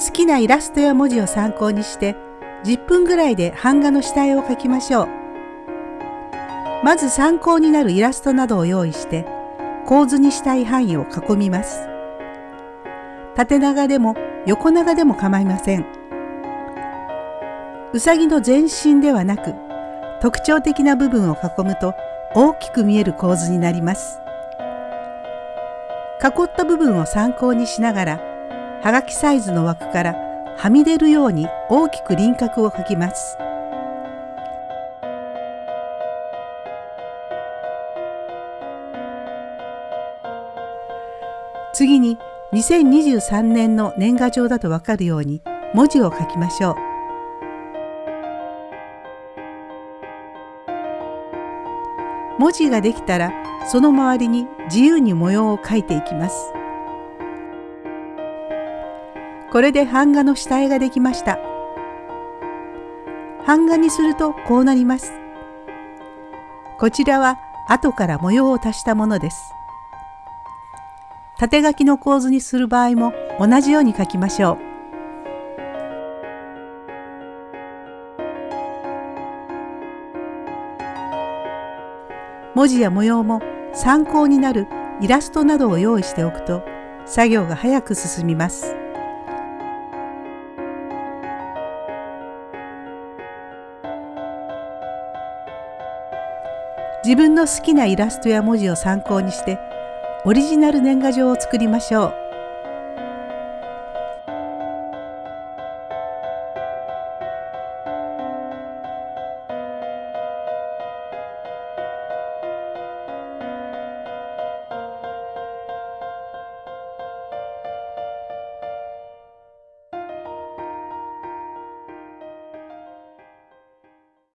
好きなイラストや文字を参考にして10分ぐらいで版画の下絵を描きましょう。まず参考になるイラストなどを用意して構図にしたい範囲を囲みます。縦長でも横長でも構いません。うさぎの全身ではなく特徴的な部分を囲むと大きく見える構図になります。囲った部分を参考にしながらはがきサイズの枠からはみ出るように大きく輪郭を描きます。次に2023年の年賀状だとわかるように文字を書きましょう。文字ができたらその周りに自由に模様を描いていきます。これで版画の下絵ができました。版画にするとこうなります。こちらは後から模様を足したものです。縦書きの構図にする場合も同じように書きましょう。文字や模様も参考になるイラストなどを用意しておくと作業が早く進みます。自分の好きなイラストや文字を参考にしてオリジナル年賀状を作りましょう。